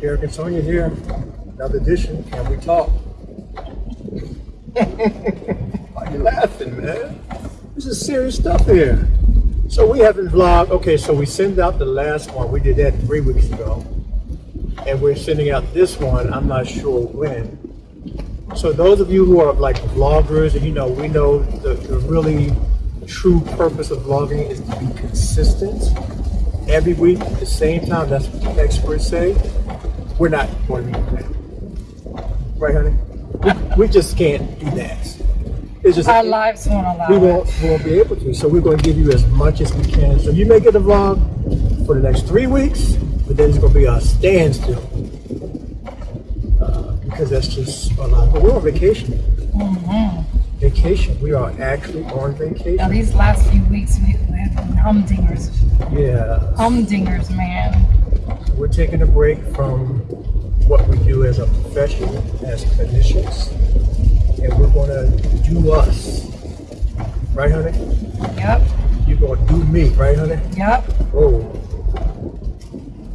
Derek and Sonia here. Another edition. Can we talk? Why are you laughing, man? This is serious stuff here. So we haven't vlogged. Okay, so we send out the last one. We did that three weeks ago. And we're sending out this one. I'm not sure when. So those of you who are like vloggers, and you know, we know the, the really true purpose of vlogging is to be consistent every week at the same time. That's what the experts say. We're not going to do that. Right, honey? We, we just can't do that. It's just Our lives won't allow we it. won't, we won't be able to. So we're going to give you as much as we can. So you may get a vlog for the next three weeks, but then it's going to be a standstill. Uh, because that's just a lot. But we're on vacation. Vacation. We are actually on Now, vacation. these last few weeks, we, we have been humdingers. Yeah. Humdingers, man. We're taking a break from what we do as a profession, as clinicians, and we're going to do us. Right, honey? Yep, You're going to do me, right, honey? yep. Oh,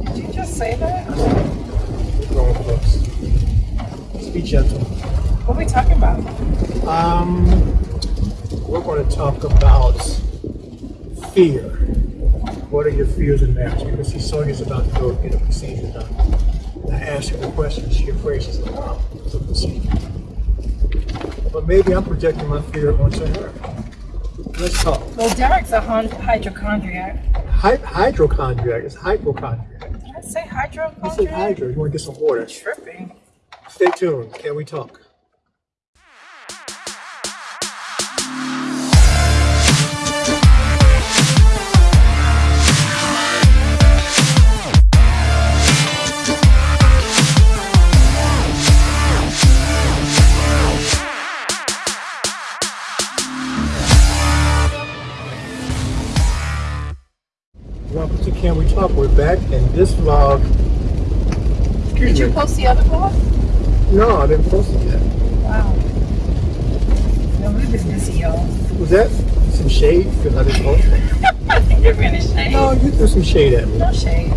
Did you just say that? we're grown folks. Be gentle. What are we talking about? Um, we're going to talk about fear. What are your fears and marriage? Because see Sonia's about to go get a procedure done. And I asked her the question. She afraid she's like, oh, it's a procedure. But maybe I'm projecting my fear onto her. Let's talk. Well, Derek's a hon- hypochondriac. Hy- hydrochondriac is hypochondriac. Did I say hydrochondriac? You said hydro. You want to get some water. Tripping. Stay tuned. Can we talk? Post the other vlog? No, I didn't post it yet. Wow. No, we've been busy, y'all. Was that some shade? Because I didn't post it. You're finished, shade. No, you threw some shade at me. No shade.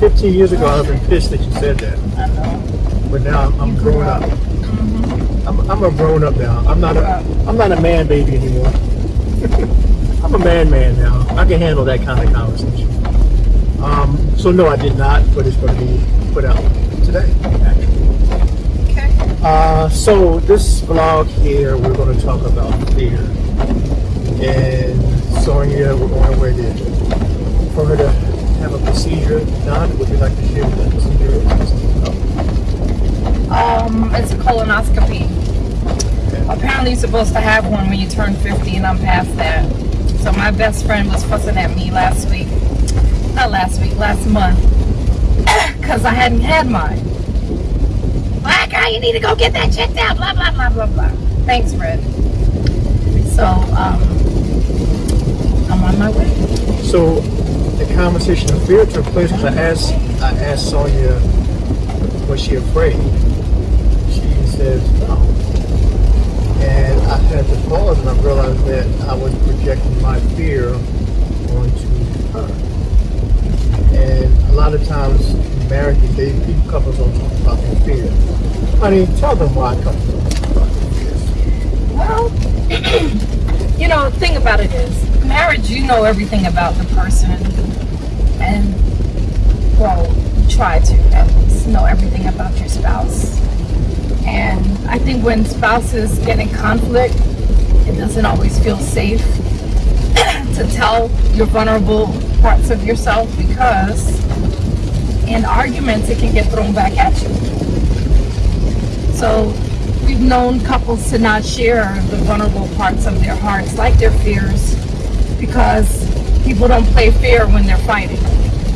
15 years ago, I would have been pissed that you said that. I know. But now I'm, I'm grown up. up. Mm-hmm. I'm, I'm a grown up now. I'm not a. I'm not a man baby anymore. I'm a man man now. I can handle that kind of conversation. Um, so no, I did not, but it's going to be put out today. Actually. Okay. Uh, so this vlog here, we're going to talk about fear. And Sonia, we're going where did for her to have a procedure done. Would you like to share what that procedure is? Um, it's a colonoscopy. Apparently, you're supposed to have one when you turn 50, and I'm past that. So my best friend was fussing at me last week, not last week, last month, because I hadn't had mine. Black girl, you need to go get that checked out. Blah blah blah blah blah. Thanks, Fred. So um, I'm on my way. So the conversation of fear took place because I asked I asked Sonia was she afraid? She said no. And I had to pause and I realized that I was projecting my fear onto her. And a lot of times marriages, they people couples don't talk about their fear. Honey, tell them why couples don't talk about their fears. Well, you know, the thing about it is, marriage, you know everything about the person. And, well, try to at least know everything about your spouse. And I think when spouses get in conflict, it doesn't always feel safe to tell your vulnerable parts of yourself because in arguments it can get thrown back at you. So we've known couples to not share the vulnerable parts of their hearts, like their fears, because people don't play fair when they're fighting.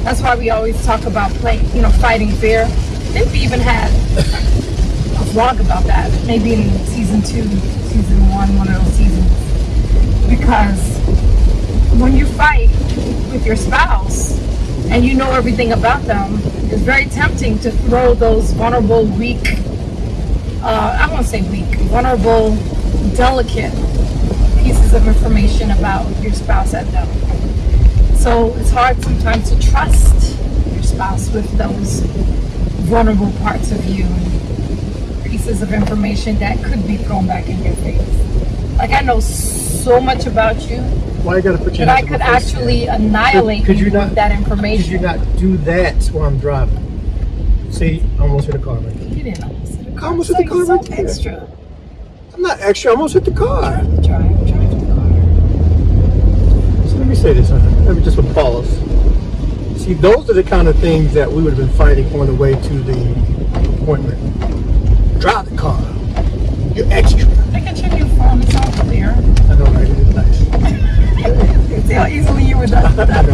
That's why we always talk about play, you know, fighting fair. I think we even had a vlog about that, maybe in season two, season one, one of those seasons. Because when you fight with your spouse and you know everything about them, it's very tempting to throw those vulnerable, weak, uh, I won't say weak, vulnerable, delicate pieces of information about your spouse at them. So it's hard sometimes to trust your spouse with those vulnerable parts of you, pieces of information that could be thrown back in your face. Like I know so much about you Why you gotta put your that I could actually man? annihilate Could you, you not- with that information. Could you not do that while I'm driving? See, I almost hit a car right there. You didn't almost hit a car. almost hit the car so right there. extra. I'm not extra, I almost hit the car. Drive, drive, drive the car. So let me say this, let me just pause. See, those are the kind of things that we would have been fighting on the way to the appointment. Drive the car. You're extra. Look at your new phone. It's all clear. I know, right? It is nice. See how easily you were done with that?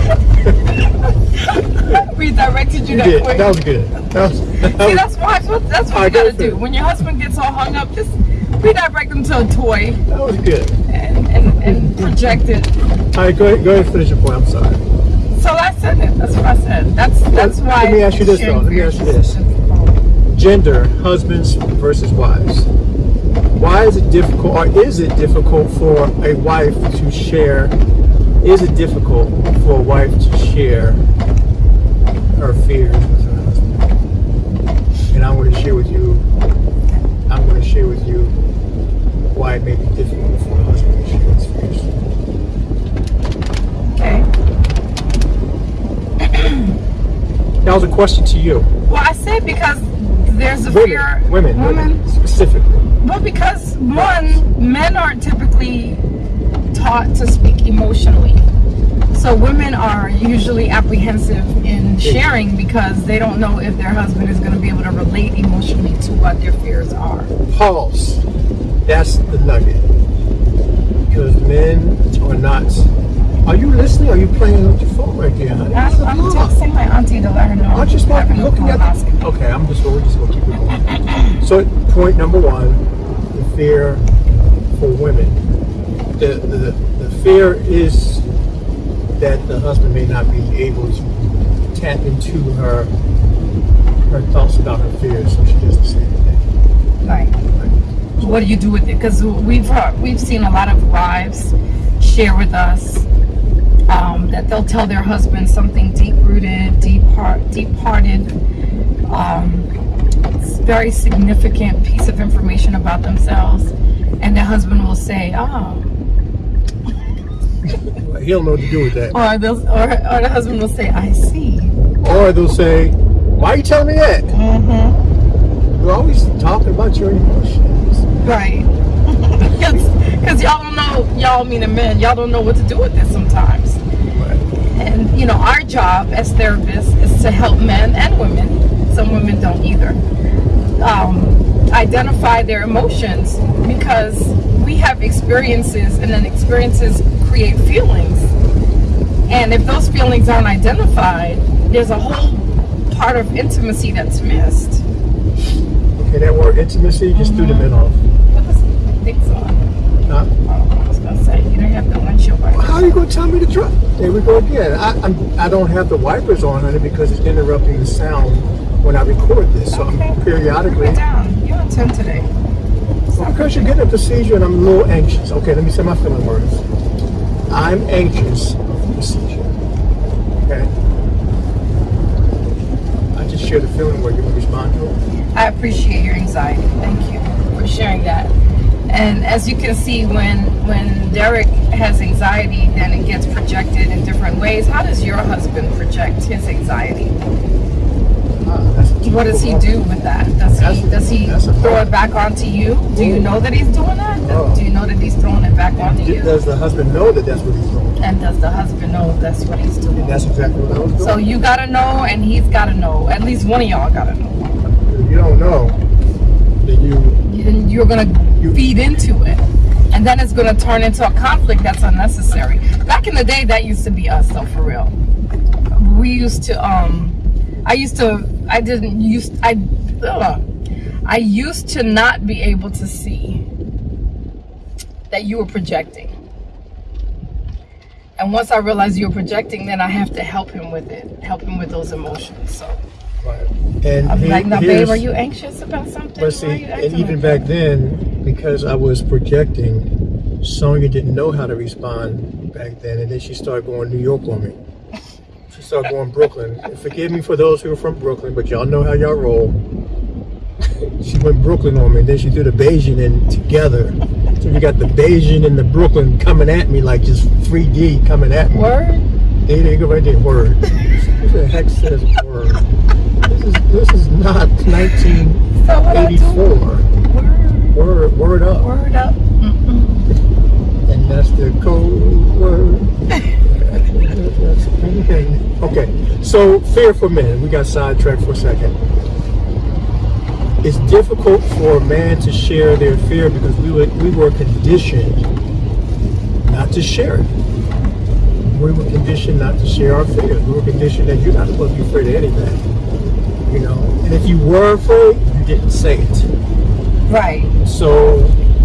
we directed you You that did. quick. That was good. That was, that See, that's why. That's what, that's what you gotta do. When your husband gets all hung up, just redirect them to a toy that was good. and, and, and project it. All right, go ahead, go ahead and finish your point. I'm sorry. So I said it. That's what I said. That's that's Let- why. let me ask you this, though. Let me ask you this. Gender, husbands versus wives. Why is it difficult, or is it difficult for a wife to share? Is it difficult for a wife to share her fears with her husband? And I'm going to share with you. I'm going to share with you why it may be difficult for a husband to share his fears. Okay. That was a question to you. Well, I said because there's a Women, fear. women, women, specifically. Well, because one, men aren't typically taught to speak emotionally. So women are usually apprehensive in sharing because they don't know if their husband is going to be able to relate emotionally to what their fears are. Pause. That's the nugget. Because men are not. Are you listening? Are you playing with your phone right there, honey? I'm, I'm texting my auntie to let her know. Aren't you supposed to be looking at the... Okay, I'm just we're just gonna keep it going. so point number one, the fear for women. The, the the fear is that the husband may not be able to tap into her her thoughts about her fears, so she doesn't say anything. Right. What do you do with it? Because we've heard, we've seen a lot of wives share with us um, that they'll tell their husband something deep rooted, deep heart, deep hearted, um, very significant piece of information about themselves, and the husband will say, "Oh," He don't know what to do with that. or they'll, or, or the husband will say, "I see." Or they'll say, "Why are you telling me that? Mm-hmm. You're always talking about your emotions." Right. Because y'all don't know, y'all meaning men, y'all don't know what to do with this sometimes. And you know, our job as therapists is to help men and women. Some women don't either. Um, identify their emotions because we have experiences, and then experiences create feelings. And if those feelings aren't identified, there's a whole part of intimacy that's missed. Okay, that word intimacy just threw the mm-hmm. men off. Put the things on. Huh? Oh, I was gonna say you don't have the windshield wipers. How are you going to tell me to drive? There we go again. I, I'm, I don't have the wipers on, honey, because it's interrupting the sound when I record this. So Okay. I'm periodically. it down. You're on 10 today. Because you're getting a seizure and I'm a little anxious. Okay, let me say my feeling words. I'm anxious the. Okay? I just shared a feeling where you want to respond to it. I appreciate your anxiety. Thank you for sharing that. And as you can see, when when Derek has anxiety, then it gets projected in different ways. How does your husband project his anxiety? Ah, that's What does he do with that? Does he does he throw it back onto you? Do you know that he's doing that? Oh. Do you know that he's throwing it back you? Does the husband know that that's what he's doing? And does the husband know that's what he's doing? And that's exactly what I was doing. So you gotta know, and he's gotta know. At least one of y'all gotta know. if you don't know, then you You- You're gonna feed into it, and then it's gonna turn into a conflict that's unnecessary. Back in the day, that used to be us, though, for real. We used to, um, I used to, I didn't use, I, ugh, I used to not be able to see that you were projecting. And once I realized you were projecting, then I have to help him with it, help him with those emotions. So. Right. and I'm he- like, now, babe, are you anxious about something? But see, and even like back that?" then, because I was projecting, Sonia didn't know how to respond back then, and then she started going New York on me. She started going Brooklyn. And forgive me for those who are from Brooklyn, but y'all know how y'all roll. she went Brooklyn on me, and then she threw the Bajan in together. You got the Bajan and the Brooklyn coming at me like just 3D coming at me. Word. There they go right there. Word. Who the heck says word? This is this is not So what I do? 1984. Word. Word word up. Word up. And that's the code word. That's anything. Okay, so fear for men. We got sidetracked for a second. It's difficult for a man to share their fear because we were, we were conditioned not to share it. We were conditioned not to share our fears. We were conditioned that you're not supposed to be afraid of anything. You know, and if you were afraid, you didn't say it. Right. So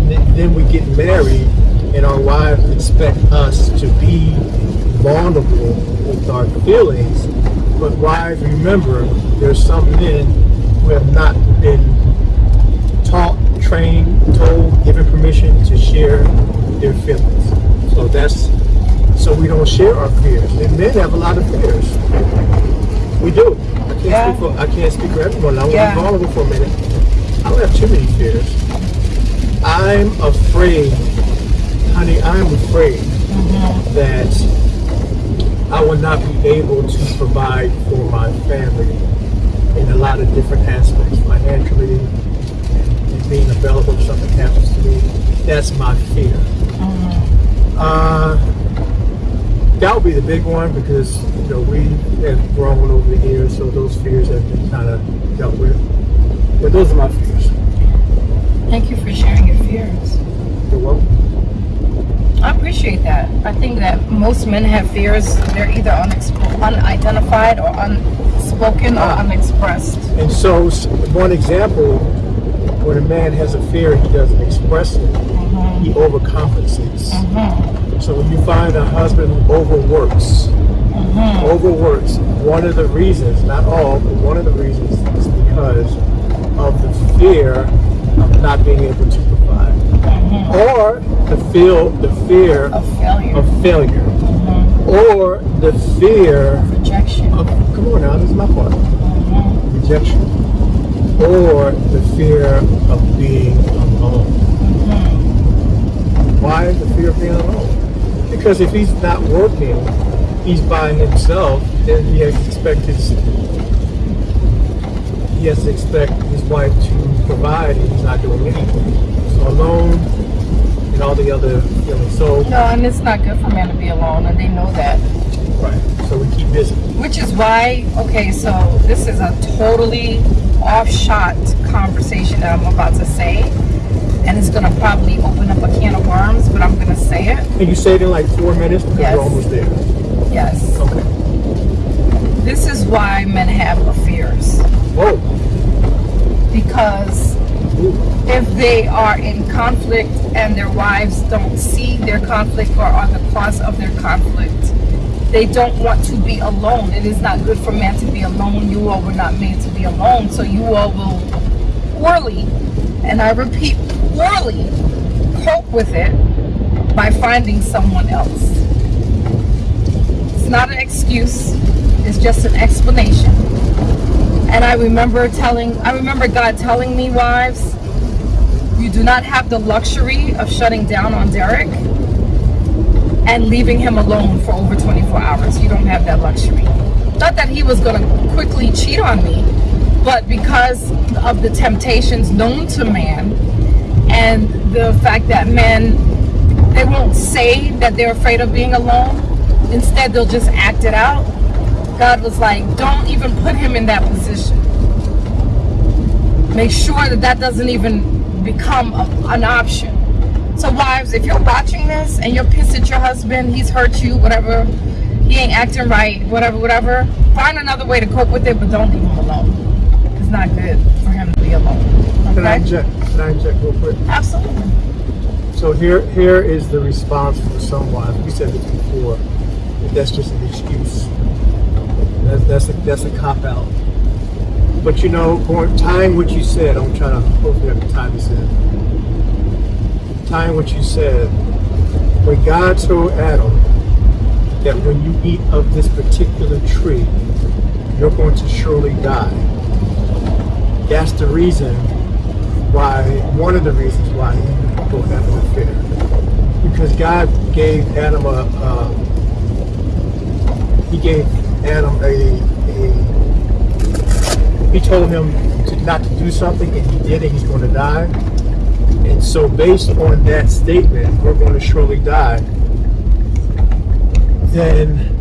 then we get married, and our wives expect us to be vulnerable with our feelings. But wives, remember, there's some men who have not been taught, trained, told, given permission to share their feelings. So that's so we don't share our fears. And men have a lot of fears. We do. I can't Yeah. speak for I can't speak for everyone. I want to Yeah. be vulnerable for a minute. I don't have too many fears. I'm afraid, honey, I'm afraid mm-hmm. that I will not be able to provide for my family in a lot of different aspects, financially, and, and being available if something happens to me. That's my fear. Uh, that would be the big one because you know we have grown over the years, so those fears have been kind of dealt with. But those are my fears. Thank you for sharing your fears. You're welcome. I appreciate that. I think that most men have fears. They're either unidentified or unspoken or Ah. unexpressed. And so, one example, when a man has a fear, he doesn't express it. Mm-hmm. He overcompensates. Mm-hmm. So when you find a husband who overworks, mm-hmm. overworks, one of the reasons, not all, but one of the reasons is because of the fear of not being able to provide. Or the feel the fear Of failure. of failure. Or the fear rejection. of come on now, this is my part. Rejection. Or the fear of being alone. Mm-hmm. Why is the fear of being alone? Because if he's not working, he's by himself, then he has to expect his he has to expect his wife to provide and he's not doing anything. So alone and all the other feelings. So No, and it's not good for men to be alone, and they know that. right. So we keep busy. Which is why, okay, so this is a totally off-shot conversation that I'm about to say, and it's gonna probably open up a can of worms, but I'm gonna say it. And you say it in like four minutes because Yes. we're almost there. Yes. Okay. This is why men have fears. Whoa. Because if they are in conflict and their wives don't see their conflict or are the cause of their conflict, they don't want to be alone. It is not good for man to be alone. You all were not made to be alone. So you all will poorly, and I repeat, poorly cope with it by finding someone else. It's not an excuse, it's just an explanation. And I remember telling, I remember God telling me, wives, you do not have the luxury of shutting down on Derek and leaving him alone for over 24 hours. You don't have that luxury. Not that he was going to quickly cheat on me, but because of the temptations known to man and the fact that men, they won't say that they're afraid of being alone. Instead, they'll just act it out. God was like, don't even put him in that position. Make sure that that doesn't even become a, an option. So wives, if you're watching this and you're pissed at your husband, he's hurt you, whatever, he ain't acting right, whatever, whatever, find another way to cope with it, but don't leave him alone. It's not good for him to be alone. Can I inject? Can I inject real quick? Absolutely. So here, here is the response for someone. We said this before. that That's just an excuse. That's that's a, that's a cop out. But you know, tying what you said, I'm trying to hopefully can tie this in. Tying what you said, when God told Adam that when you eat of this particular tree, you're going to surely die. That's the reason why, one of the reasons why he have an affair. Because God gave Adam a, uh, he gave Adam a, a, he told him to not to do something and he did it, he's going to die. And so based on that statement, we're going to surely die, then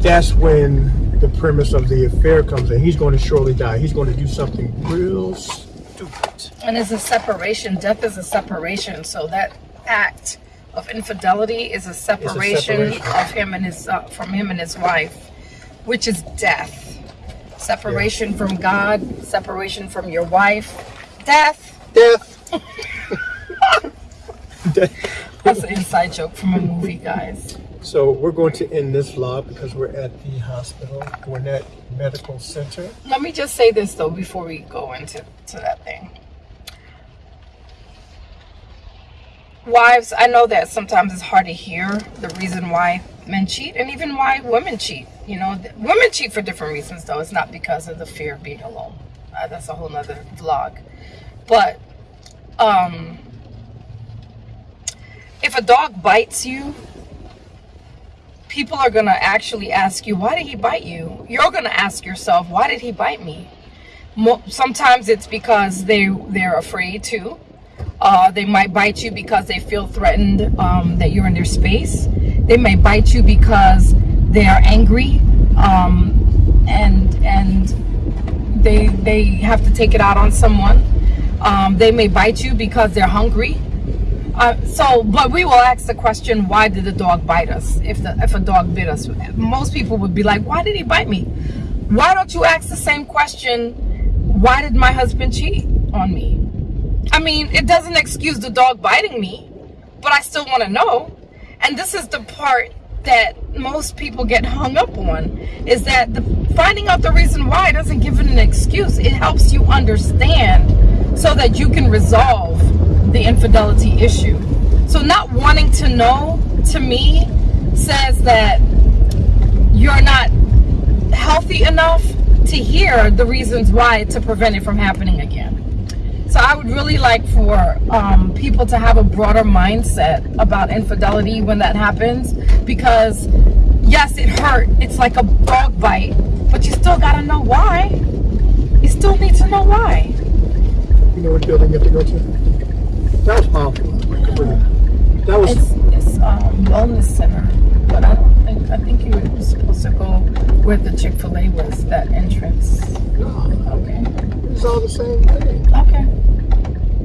that's when the premise of the affair comes in. He's going to surely die. He's going to do something real stupid. And it's a separation. Death is a separation. So that act of infidelity is a separation, separation. of him and his uh, from him and his wife, which is death. Separation from God, separation from your wife, death. Death. Death. That's an inside joke from a movie, guys. So we're going to end this vlog because we're at the hospital, Gwinnett Medical Center. Let me just say this though before we go into to that thing. Wives, I know that sometimes it's hard to hear the reason why men cheat and even why women cheat. You know, women cheat for different reasons though. It's not because of the fear of being alone. Uh, that's a whole nother vlog. But um if a dog bites you, people are to actually ask you, why did he bite you? You're to ask yourself, why did he bite me? Sometimes it's because they, they're afraid too. Uh, they might bite you because they feel threatened um, that you're in their space. They may bite you because they are angry um, and and they they have to take it out on someone. Um, they may bite you because they're hungry. Uh, so, but we will ask the question, why did the dog bite us? If the if a dog bit us, most people would be like, why did he bite me? Why don't you ask the same question? Why did my husband cheat on me? I mean, it doesn't excuse the dog biting me, but I still want to know. And this is the part that most people get hung up on is that the finding out the reason why doesn't give it an excuse. It helps you understand so that you can resolve the infidelity issue. So not wanting to know to me says that you're not healthy enough to hear the reasons why to prevent it from happening again. So I would really like for um, people to have a broader mindset about infidelity when that happens because yes, it hurt. It's like a dog bite, but you still gotta know why. You still need to know why. You know what building you have to go to? That was powerful. That was It's, it's um, wellness center, but I don't think I think you were supposed to go where the Chick Fil A was. That entrance. no, Okay. it's all the same thing. Okay.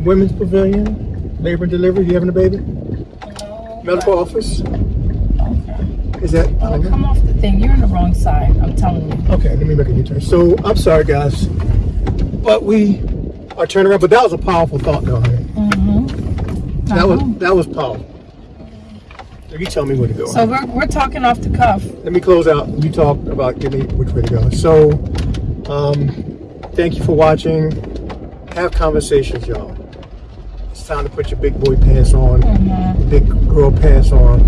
Women's pavilion, labor and delivery. You having a baby? No, Medical office. Okay. Is that? Oh, come off the thing. You're on the wrong side. I'm telling you. Okay, let me make a U-turn. So I'm sorry, guys, but we are turning around. But that was a powerful thought, though. Mm-hmm. That was that was powerful. So you tell me where to go. So we're, we're talking off the cuff. let me close out. You talk about give me which way to go. So, um, thank you for watching. Have conversations, y'all. It's time to put your big boy pants on, Mm-hmm. big girl pants on.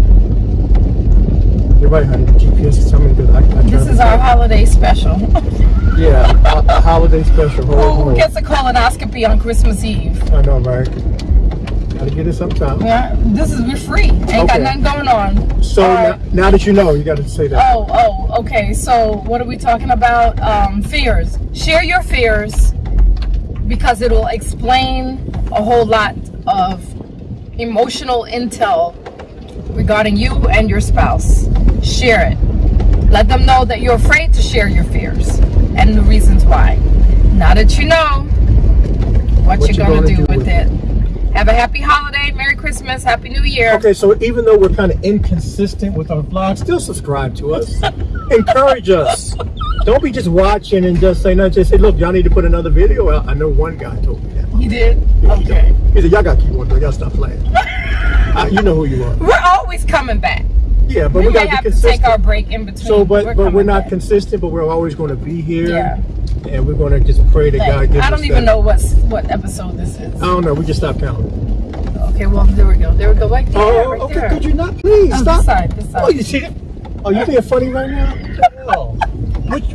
You're right, honey. The GPS is telling me that I, I This is our holiday special. yeah, holiday special. Ho, ho, Who ho. gets a colonoscopy on Christmas Eve? I know, right? Gotta get it sometime. Yeah, this is we're free. Ain't got nothing going on. So All now, now that you know, you got to say that. Oh, oh, okay. So what are we talking about? Um, fears. Share your fears because it'll explain a whole lot of emotional intel regarding you and your spouse. Share it. Let them know that you're afraid to share your fears and the reasons why. Now that you know what, What you're you gonna, gonna do, do with with it. Have a happy holiday, Merry Christmas, Happy New Year. Okay, so even though we're kind of inconsistent with our vlogs, still subscribe to us. Encourage us. Don't be just watching and just say nothing. Just say, look, y'all need to put another video out. I know one guy told me that. You did? Yeah, he Okay. He said, y'all got to keep on. Y'all stop playing. Uh, you know who you are. We're always coming back. Yeah, but We, we, got to be to take consistent. our break in between. so, but but we're not back. consistent. But we're always going to be here. Yeah. And we're going to just pray that God gives I don't even that- know what's what episode this is. I don't know. We just stopped counting. Okay. Well, there we go. There we go. Right there. Oh, right okay. there. Could you not please Oh, stop? this side, this side. Oh, you see it? Oh, you being funny right now? Hell? Which,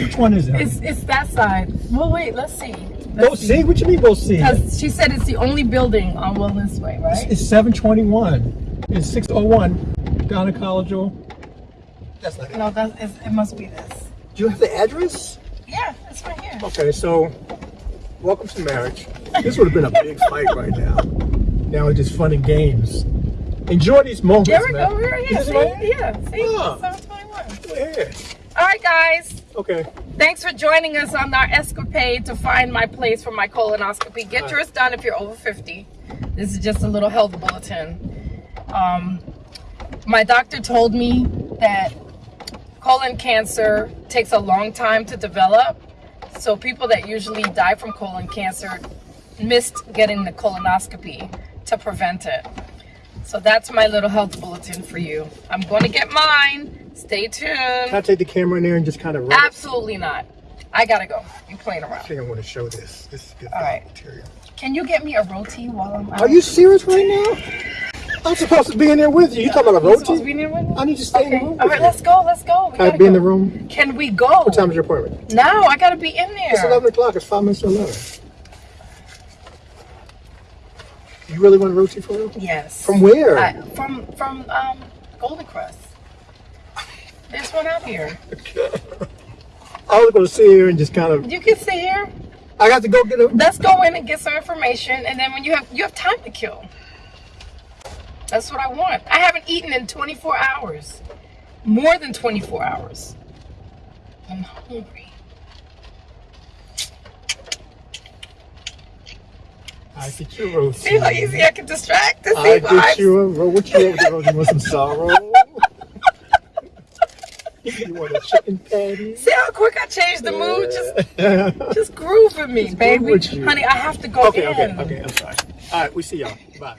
which one is it? It's it's that side. Well, wait. Let's see. Go see? What you mean go see? Because she said it's the only building on Wellness Way, right? It's 721. It's 601 Gynecologist. That's not it. No, that is, it must be this. Do you have the address? Yeah, it's right here. Okay, so welcome to marriage. This would have been a big fight right now. Now it's just fun and games. Enjoy these moments, There we man. go. Here, yeah, Is see, right? yeah, see, Ah. 721. Go ahead. All right, guys. Okay. Thanks for joining us on our escapade to find my place for my colonoscopy. Get yours done if you're over 50. This is just a little health bulletin. Um, my doctor told me that colon cancer takes a long time to develop. So people that usually die from colon cancer missed getting the colonoscopy to prevent it. So that's my little health bulletin for you. I'm going to get mine. Stay tuned. Can I take the camera in there and just kind of run it? Absolutely not. I gotta go. You playing around. I think I want to show this. This is good All right. material. Can you get me a roti while I'm out? Are you serious right now? I'm supposed to be in there with you. You talking about a You supposed to be roti? in there with me? I need to stay in the room. All right, you. let's go. Let's go. We Can I gotta be in the room? Can we go? What time is your appointment? No, I gotta be in there. It's 11 o'clock. It's five minutes to 11. You really want a roti for real? Yes. From where? I, from from um Golden Krust. There's one out here. I was going to sit here and just kind of. You can sit here. I got to go get a. Let's go in and get some information, and then when you have you have time to kill. That's what I want. I haven't eaten in 24 hours. More than 24 hours. I'm hungry. I get you a. See how easy I can distract this I get you a roti. What you want with the roti? You want some sorrow? you want a chicken patty? See how quick I changed the mood? Just just groove with me, groove baby. Honey, I have to go Okay, in. okay, okay. I'm sorry. All right, we see y'all. Bye.